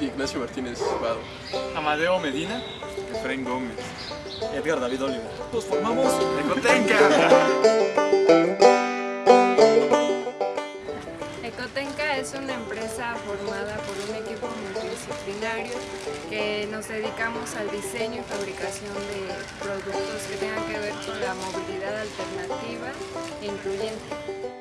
Ignacio Martínez Vado. Amadeo Medina. Efraín Gómez. Edgar David Oliver. Nos formamos Ecotenca. Ecotenca es una empresa formada por un equipo multidisciplinario que nos dedicamos al diseño y fabricación de productos que tengan que ver con la movilidad alternativa e incluyente.